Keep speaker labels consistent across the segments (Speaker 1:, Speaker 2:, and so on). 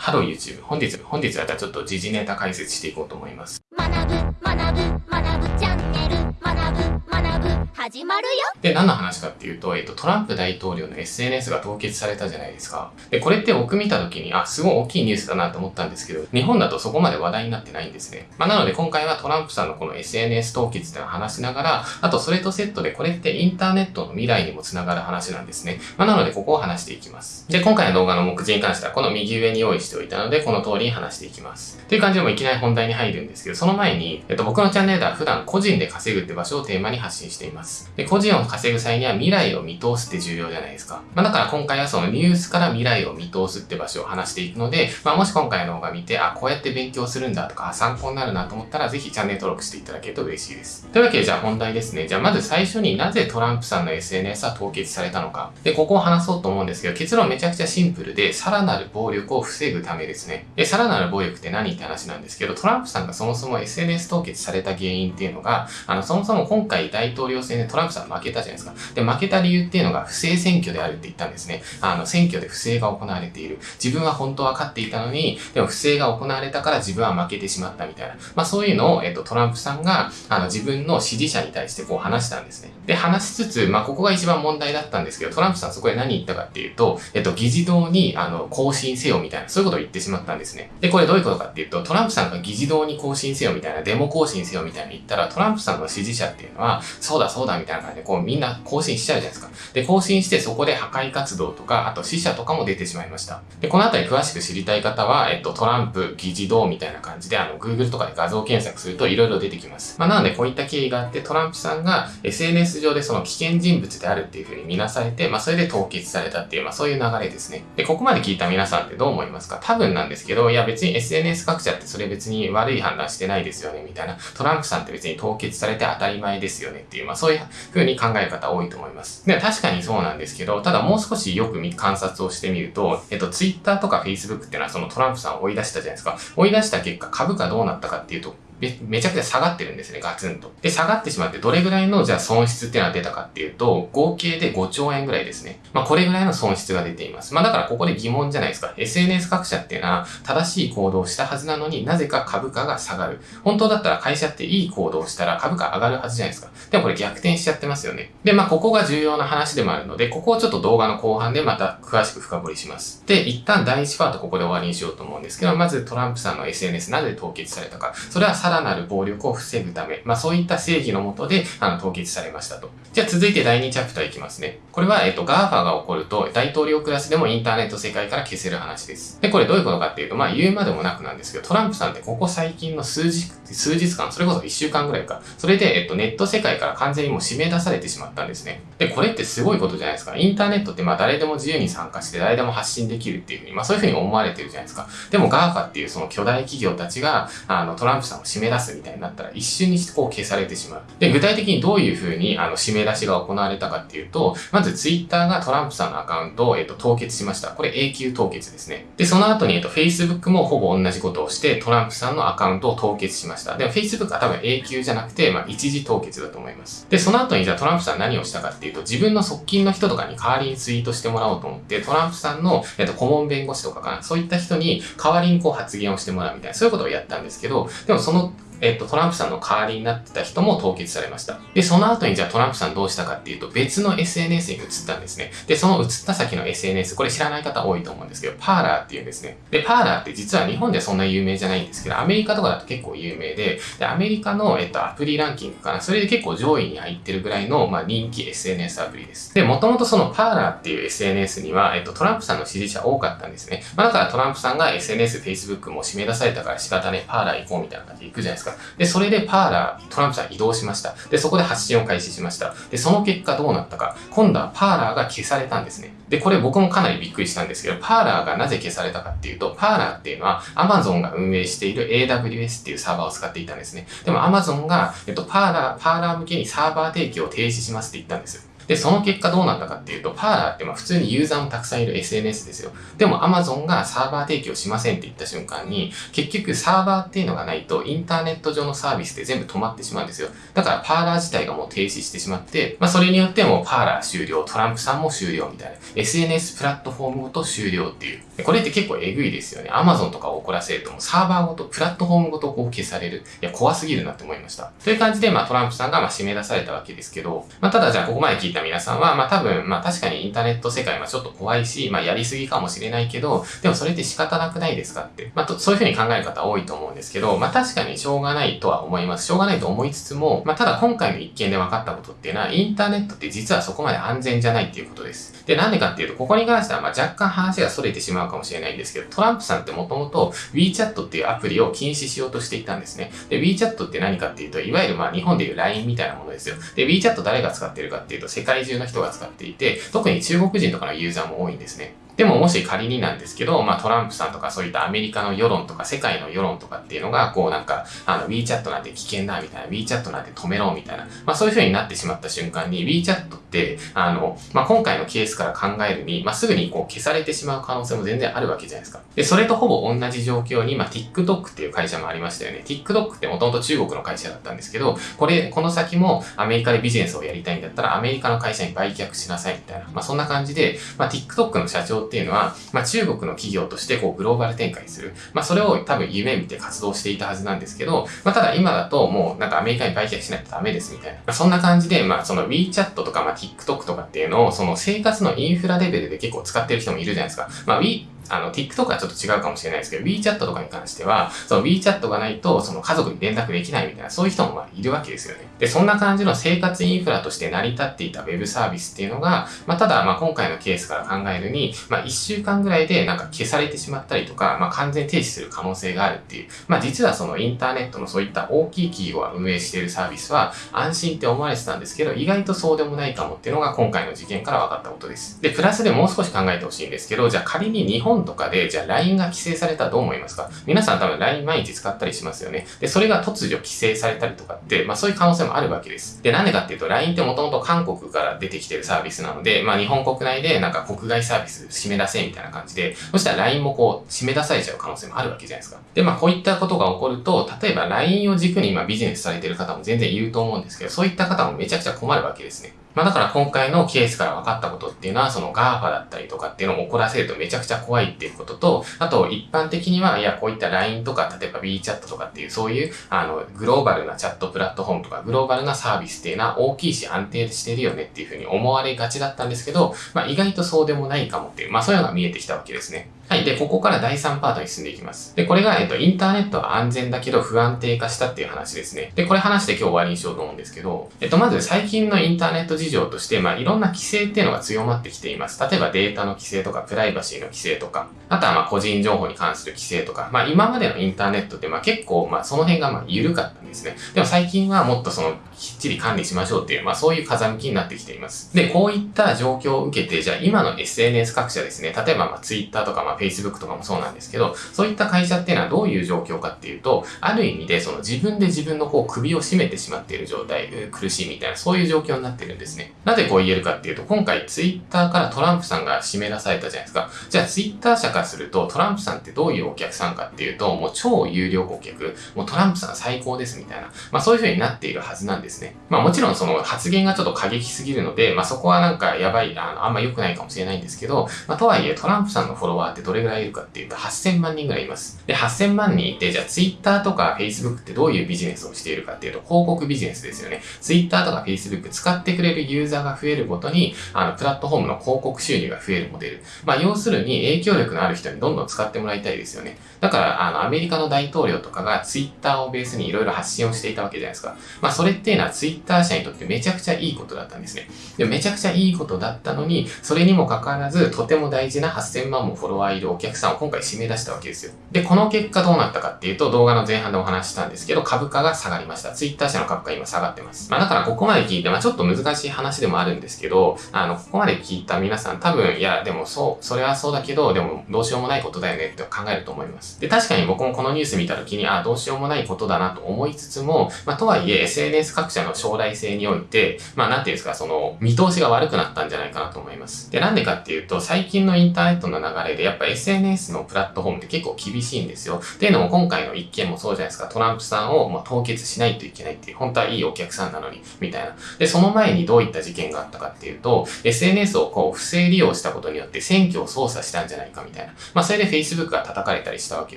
Speaker 1: Hello YouTube。本日、本日はちょっと時事ネタ解説していこうと思います。
Speaker 2: 学ぶ、学ぶ、学ぶチャンネル。学ぶ、学ぶ、始まるよ。
Speaker 1: で、何の話かっていうと、えっと、トランプ大統領の SNS が凍結されたじゃないですか。で、これって僕見た時に、あ、すごい大きいニュースだなと思ったんですけど、日本だとそこまで話題になってないんですね。まあ、なので今回はトランプさんのこの SNS 凍結っていうのを話しながら、あとそれとセットでこれってインターネットの未来にもつながる話なんですね。まあ、なのでここを話していきます。で、今回の動画の目次に関してはこの右上に用意しておいたので、この通りに話していきます。っていう感じでもいきなり本題に入るんですけど、その前に、えっと、僕のチャンネルでは普段個人で稼ぐって場所をテーマに発信しています。で、個人を稼ぐ際には未来を見通すって重要じゃないですか。まあ、だから今回はそのニュースから未来を見通すって場所を話していくので、まあ、もし今回の動画見て、あ、こうやって勉強するんだとか、参考になるなと思ったら、ぜひチャンネル登録していただけると嬉しいです。というわけで、じゃあ本題ですね。じゃあまず最初になぜトランプさんの SNS は凍結されたのか。で、ここを話そうと思うんですけど、結論めちゃくちゃシンプルで、さらなる暴力を防ぐためですね。で、さらなる暴力って何って話なんですけど、トランプさんがそもそも SNS 凍結された原因っていうのが、あの、そもそも今回大統領選でトランプさん負けたじゃないですか。で、負けた理由っていうのが不正選挙であるって言ったんですね。あの、選挙で不正が行われている。自分は本当は勝っていたのに、でも不正が行われたから自分は負けてしまったみたいな。まあそういうのを、えっと、トランプさんが、あの、自分の支持者に対してこう話したんですね。で、話しつつ、まあここが一番問題だったんですけど、トランプさんそこで何言ったかっていうと、えっと、議事堂に、あの、更新せよみたいな、そういうことを言ってしまったんですね。で、これどういうことかっていうと、トランプさんが議事堂に更新せよみたいな、デモ更新せよみたいな言ったら、トランプさんの支持者っていうのは、そうだそうだみたいな感じで、こうみんな更新しちゃうじゃないですか。で、更新してそこで破壊活動とか、あと死者とかも出てしまいました。で、このあたり詳しく知りたい方は、えっと、トランプ議事堂みたいな感じで、あの、Google とかで画像検索すると色々出てきます。まあ、なのでこういった経緯があって、トランプさんが SNS 上でその危険人物であるっていう風に見なされて、まあ、それで凍結されたっていう、まあ、そういう流れですね。で、ここまで聞いた皆さんってどう思いますか？多分なんですけど、いや別に SNS 各社ってそれ別に悪い判断してないですよね、みたいな。トランプさんって別に凍結されて当たり前ですよねっていう、まあ、そういう風に考える方多いと思います。で、確かにそうなんですけど、ただもう少しよく観察をしてみると、えっと、Twitter とか Facebook っていうのはそのトランプさんを追い出したじゃないですか。追い出した結果、株価どうなったかっていうと、め、めちゃくちゃ下がってるんですね、ガツンと。で、下がってしまってどれぐらいのじゃあ損失っていうのは出たかっていうと、合計で5兆円ぐらいですね。まあこれぐらいの損失が出ています。まあだからここで疑問じゃないですか。SNS 各社っていうのは正しい行動をしたはずなのになぜか株価が下がる。本当だったら会社っていい行動をしたら株価上がるはずじゃないですか。でもこれ逆転しちゃってますよね。で、まあここが重要な話でもあるので、ここをちょっと動画の後半でまた詳しく深掘りします。で、一旦第1パートここで終わりにしようと思うんですけど、まずトランプさんの SNS なぜ凍結されたか。それはさらなる暴力を防ぐため、まあそういった正義のもとで、あの、凍結されましたと。じゃあ続いて第2チャプターいきますね。これは、えっと、GAFA が起こると、大統領クラスでもインターネット世界から消せる話です。で、これどういうことかっていうと、まあ言うまでもなくなんですけど、トランプさんってここ最近の数日、数日間、それこそ1週間ぐらいか、それで、えっと、ネット世界から完全にもう締め出されてしまったんですね。で、これってすごいことじゃないですか。インターネットってまあ誰でも自由に参加して誰でも発信できるっていうふうに、まあそういうふうに思われてるじゃないですか。でも GAFA っていうその巨大企業たちが、あの、トランプさんを締め出すみたいになったら一瞬にしてこう消されてしまう。で、具体的にどういうふうにあの締め出しが行われたかっていうと、まず Twitter がトランプさんのアカウントを、えっと、凍結しました。これ永久凍結ですね。で、その後に、えっと、Facebook もほぼ同じことをして、トランプさんのアカウントを凍結しました。でも Facebook は多分永久じゃなくて、まあ、一時凍結だと思います。で、その後にじゃあトランプさん何をしたかっていうと、自分の側近の人とかに代わりにツイートしてもらおうと思って、トランプさんの、えっと、顧問弁護士とかかな、そういった人に代わりにこう発言をしてもらうみたいな、そういうことをやったんですけど、でもその help えっと、トランプさんの代わりになってた人も凍結されました。で、その後にじゃあトランプさんどうしたかっていうと、別の SNS に移ったんですね。で、その移った先の SNS、これ知らない方多いと思うんですけど、パーラーっていうんですね。で、パーラーって実は日本ではそんな有名じゃないんですけど、アメリカとかだと結構有名で、で、アメリカの、えっと、アプリランキングかな、それで結構上位に入ってるぐらいの、まあ、人気 SNS アプリです。で、もともとそのパーラーっていう SNS には、えっと、トランプさんの支持者多かったんですね。まあ、だからトランプさんが SNS、Facebook も締め出されたから仕方ね、パーラー行こうみたいな感じで行くじゃないですか。で、それでパーラー、トランプさん移動しました。で、そこで発信を開始しました。で、その結果どうなったか。今度はパーラーが消されたんですね。で、これ僕もかなりびっくりしたんですけど、パーラーがなぜ消されたかっていうと、パーラーっていうのは Amazon が運営している AWS っていうサーバーを使っていたんですね。でも Amazon が、えっと、パーラー、パーラー向けにサーバー提供を停止しますって言ったんです。で、その結果どうなったかっていうと、パーラーってまあ普通にユーザーもたくさんいる SNS ですよ。でも Amazon がサーバー提供しませんって言った瞬間に、結局サーバーっていうのがないとインターネット上のサービスって全部止まってしまうんですよ。だからパーラー自体がもう停止してしまって、まあそれによってもパーラー終了、トランプさんも終了みたいな。SNS プラットフォームごと終了っていう。これって結構えぐいですよね。Amazon とかを怒らせるともサーバーごと、プラットフォームごとこう消される。いや、怖すぎるなって思いました。という感じで、まあトランプさんがまあ締め出されたわけですけど、まあただじゃあここまで聞いた皆さんは、まあ多分、まあ確かにインターネット世界はちょっと怖いし、まあやりすぎかもしれないけど、でもそれって仕方なくないですかって。まあと、そういうふうに考える方多いと思うんですけど、まあ確かにしょうがないとは思います。しょうがないと思いつつも、まあただ今回の一件で分かったことっていうのは、インターネットって実はそこまで安全じゃないっていうことです。で、なんでかっていうと、ここに関してはまあ若干話が逸れてしまうかもしれないんですけど、トランプさんってもともと WeChat っていうアプリを禁止しようとしていたんですね。で、WeChat って何かっていうと、いわゆるまあ日本でいう LINE みたいなものですよ。で、WeChat 誰が使ってるかっていうと、世界中の人が使っていて、特に中国人とかのユーザーも多いんですね。でももし仮になんですけど、まあトランプさんとかそういったアメリカの世論とか世界の世論とかっていうのが、こうなんか、あの WeChat なんて危険だみたいな、WeChat なんて止めろみたいな、まあそういう風になってしまった瞬間に WeChat って、あの、まあ今回のケースから考えるに、まあすぐにこう消されてしまう可能性も全然あるわけじゃないですか。で、それとほぼ同じ状況に、まあ TikTok っていう会社もありましたよね。TikTok ってもともと中国の会社だったんですけど、これ、この先もアメリカでビジネスをやりたいんだったらアメリカの会社に売却しなさいみたいな、まあそんな感じで、まあ TikTok の社長ってっていうのは、まあ中国の企業としてこうグローバル展開する。まあそれを多分夢見て活動していたはずなんですけど、まあただ今だともうなんかアメリカに売却しないとダメですみたいな。まあそんな感じで、まあその WeChat とかまあ TikTok とかっていうのをその生活のインフラレベルで結構使ってる人もいるじゃないですか。まあ We あの、TikTok はちょっと違うかもしれないですけど、WeChat とかに関しては、その WeChat がないと、その家族に連絡できないみたいな、そういう人もまあいるわけですよね。で、そんな感じの生活インフラとして成り立っていた Web サービスっていうのが、まあ、ただ、まあ、今回のケースから考えるに、まあ、1週間ぐらいでなんか消されてしまったりとか、まあ、完全停止する可能性があるっていう、まあ、実はそのインターネットのそういった大きい企業が運営しているサービスは、安心って思われてたんですけど、意外とそうでもないかもっていうのが今回の事件から分かったことです。で、プラスでもう少し考えてほしいんですけど、じゃあ仮に日本本とかで、じゃあ LINE が規制されたらどう思いますか？皆さん多分 LINE 毎日使ったりしますよね。で、それが突如規制されたりとかって、まあそういう可能性もあるわけです。で、なんでかっていうと LINE ってもともと韓国から出てきてるサービスなので、まあ日本国内でなんか国外サービス締め出せみたいな感じで、そしたら LINE もこう締め出されちゃう可能性もあるわけじゃないですか。で、まあこういったことが起こると、例えば LINE を軸に今ビジネスされてる方も全然いると思うんですけど、そういった方もめちゃくちゃ困るわけですね。まあだから今回のケースから分かったことっていうのは、その GAFA だったりとかっていうのを怒らせるとめちゃくちゃ怖いっていうことと、あと一般的には、いや、こういった LINE とか、例えば WeChat とかっていう、そういう、あの、グローバルなチャットプラットフォームとか、グローバルなサービスっていうのは大きいし安定してるよねっていうふうに思われがちだったんですけど、まあ意外とそうでもないかもっていう、まあそういうのが見えてきたわけですね。はい。で、ここから第3パートに進んでいきます。で、これが、えっと、インターネットは安全だけど不安定化したっていう話ですね。で、これ話して今日終わりにしようと思うんですけど、えっと、まず最近のインターネット事情として、まあ、いろんな規制っていうのが強まってきています。例えばデータの規制とか、プライバシーの規制とか、あとはまあ、個人情報に関する規制とか、まあ、今までのインターネットって、まあ、結構、まあ、その辺がまあ、緩かったんですね。でも最近はもっとその、きっちり管理しましょうっていう、まあ、そういう風向きになってきています。で、こういった状況を受けて、じゃあ今の SNS 各社ですね、例えばまあ、Twitter とか、まあ、Facebook とかもそうなんですけど、そういった会社っていうのはどういう状況かっていうと、ある意味でその自分で自分のこう首を絞めてしまっている状態、苦しいみたいな、そういう状況になってるんですね。なぜこう言えるかっていうと、今回ツイッターからトランプさんが締め出されたじゃないですか。じゃあツイッター社からすると、トランプさんってどういうお客さんかっていうと、もう超有料顧客、もうトランプさん最高ですみたいな、まあそういう風になっているはずなんですね。まあもちろんその発言がちょっと過激すぎるので、まあそこはなんかやばい、あの、あんま良くないかもしれないんですけど、まあとはいえトランプさんのフォロワーってどれぐらいいるかっていうと、8000万人ぐらいいます。で、8000万人いて、じゃあ Twitter とか Facebook ってどういうビジネスをしているかっていうと、広告ビジネスですよね。Twitter とか Facebook 使ってくれるユーザーが増えるごとに、あの、プラットフォームの広告収入が増えるモデル。まあ、要するに影響力のある人にどんどん使ってもらいたいですよね。だから、あの、アメリカの大統領とかが Twitter をベースにいろいろ発信をしていたわけじゃないですか。まあ、それっていうのは Twitter 社にとってめちゃくちゃいいことだったんですね。でめちゃくちゃいいことだったのに、それにもかかわらず、とても大事な8000万もフォロワーいるお客さんを今回締め出したわけですよ。で、この結果どうなったかっていうと、動画の前半でお話ししたんですけど、株価が下がりました。ツイッター社の株価今下がってます。まあだからここまで聞いて、まあちょっと難しい話でもあるんですけど、あの、ここまで聞いた皆さん多分、いや、でもそう、それはそうだけど、でもどうしようもないことだよねって考えると思います。で、確かに僕もこのニュース見た時に、あ、どうしようもないことだなと思いつつも、まあとはいえ SNS 各社の将来性において、まあなんていうんですか、その、見通しが悪くなったんじゃないかなと思います。で、なんでかっていうと、最近のインターネットの流れで、やっぱぱ SNS のプラットフォームって結構厳しいんですよ。っていうのも今回の一件もそうじゃないですか、トランプさんをま凍結しないといけないっていう、本当はいいお客さんなのに、みたいな。で、その前にどういった事件があったかっていうと、SNS をこう不正利用したことによって選挙を操作したんじゃないかみたいな。まあそれで Facebook が叩かれたりしたわけ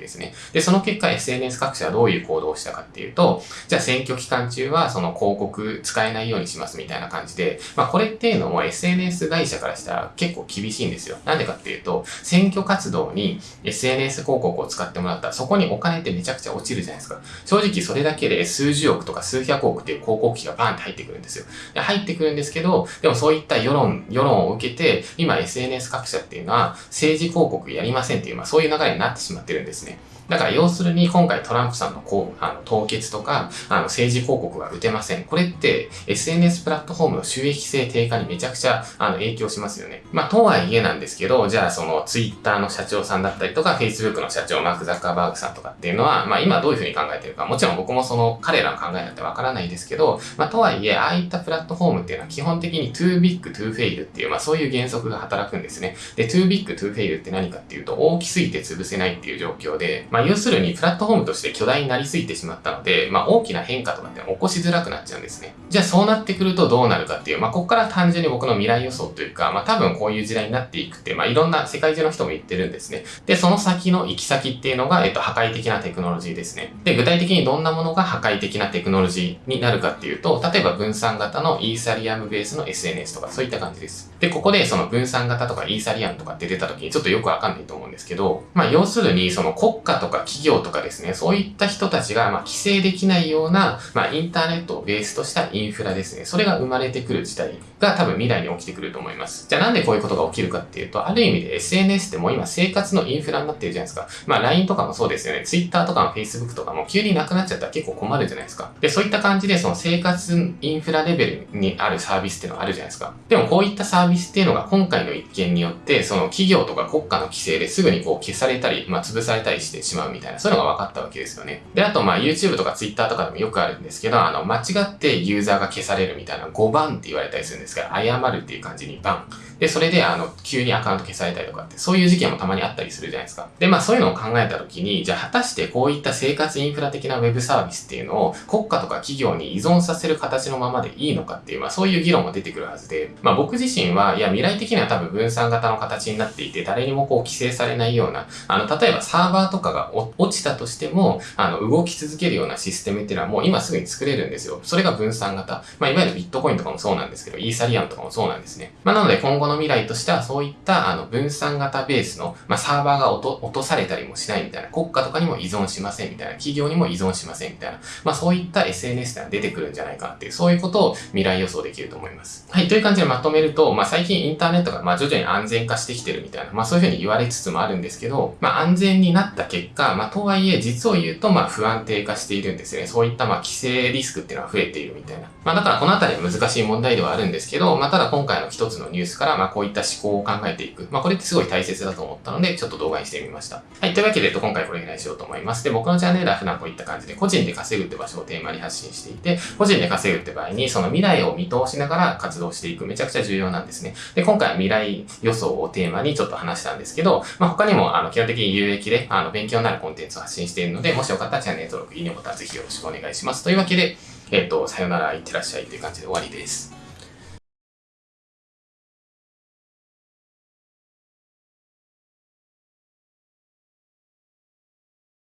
Speaker 1: ですね。で、その結果 SNS 各社はどういう行動をしたかっていうと、じゃあ選挙期間中はその広告使えないようにしますみたいな感じで、まあこれっていうのも SNS 会社からしたら結構厳しいんですよ。なんでかっていうと、選挙活動に SNS 広告を使ってもらったらそこにお金ってめちゃくちゃ落ちるじゃないですか。正直それだけで数十億とか数百億っていう広告費がバーンって入ってくるんですよ。で入ってくるんですけど、でもそういった世論、世論を受けて、今 SNS 各社っていうのは政治広告やりませんっていう、まあそういう流れになってしまってるんですね。だから要するに今回トランプさんのこうあの凍結とかあの政治広告が打てません。これって SNS プラットフォームの収益性低下にめちゃくちゃあの影響しますよね。まあとはいえなんですけど、じゃあその Twitter の社長さんだったりとか Facebook の社長マーク・ザッカーバーグさんとかっていうのは、まあ今どういうふうに考えてるか、もちろん僕もその彼らの考えなんてわからないですけど、まあとはいえああいったプラットフォームっていうのは基本的に too big to fail っていう、まあそういう原則が働くんですね。で、too big to fail って何かっていうと大きすぎて潰せないっていう状況で、まあ要するにプラットフォームとして巨大になりすぎてしまったので、まあ大きな変化とかって起こしづらくなっちゃうんですね。じゃあそうなってくるとどうなるかっていう、まあここから単純に僕の未来予想というか、まあ多分こういう時代になっていくって、まあいろんな世界中の人も言ってるんですね。で、その先の行き先っていうのが、えっと、破壊的なテクノロジーですね。で、具体的にどんなものが破壊的なテクノロジーになるかっていうと、例えば分散型のイーサリアムベースの SNS とかそういった感じです。で、ここでその分散型とかイーサリアムとかって出た時にちょっとよくわかんないと思うんですけど、まあ要するにその国家ととか企業とかですね、そういった人たちがま規制できないような、まインターネットをベースとしたインフラですね。それが生まれてくる時代が多分未来に起きてくると思います。じゃあなんでこういうことが起きるかっていうと、ある意味で SNS ってもう今生活のインフラになってるじゃないですか。まあ LINE とかもそうですよね。Twitter とかも Facebook とかも急になくなっちゃったら結構困るじゃないですか。で、そういった感じでその生活インフラレベルにあるサービスっていうのがあるじゃないですか。でもこういったサービスっていうのが今回の一件によって、その企業とか国家の規制ですぐにこう消されたり、まあ潰されたりしてしまうしまうみたいな、そういうのが分かったわけですよね。で、あとまあ YouTube とか Twitter とかでもよくあるんですけど、あの、間違ってユーザーが消されるみたいな5番って言われたりするんですけど、謝るっていう感じにバン。で、それで、あの、急にアカウント消されたりとかって、そういう事件もたまにあったりするじゃないですか。で、まあそういうのを考えたときに、じゃあ果たしてこういった生活インフラ的なウェブサービスっていうのを国家とか企業に依存させる形のままでいいのかっていう、まあそういう議論も出てくるはずで、まあ僕自身は、いや未来的には多分分散型の形になっていて、誰にもこう規制されないような、あの、例えばサーバーとかが落ちたとしても、あの、動き続けるようなシステムっていうのはもう今すぐに作れるんですよ。それが分散型。まあいわゆるビットコインとかもそうなんですけど、イーサリアムとかもそうなんですね。まあなので今後の未来としてはそういったあの分散型ベースの、まあ、サーバーが落と落とされたりもしないみたいな、国家とかにも依存しませんみたいな、企業にも依存しませんみたいな、まあそういった SNS ってのは出てくるんじゃないかなっていう、そういうことを未来予想できると思います。はい、という感じでまとめると、まあ最近インターネットがまあ徐々に安全化してきてるみたいな、まあそういうふうに言われつつもあるんですけど、まあ安全になった結果、まあとはいえ実を言うとまあ不安定化しているんですよね。そういったまあ規制リスクっていうのは増えているみたいな。まあだからこのあたりは難しい問題ではあるんですけど、まあただ今回の一つのニュースからまあこういった思考を考えていく。まあこれってすごい大切だと思ったので、ちょっと動画にしてみました。はい、というわけで、今回これぐらいにしようと思います。で、僕のチャンネルは普段こういった感じで個人で稼ぐって場所をテーマに発信していて、個人で稼ぐって場合にその未来を見通しながら活動していくめちゃくちゃ重要なんですね。で、今回は未来予想をテーマにちょっと話したんですけど、まあ他にもあの基本的に有益であの勉強になるコンテンツを発信しているので、もしよかったらチャンネル登録、いいねボタンぜひよろしくお願いします。というわけで、えっ、と、さよなら、いってらっしゃいっていう感じで終わりです。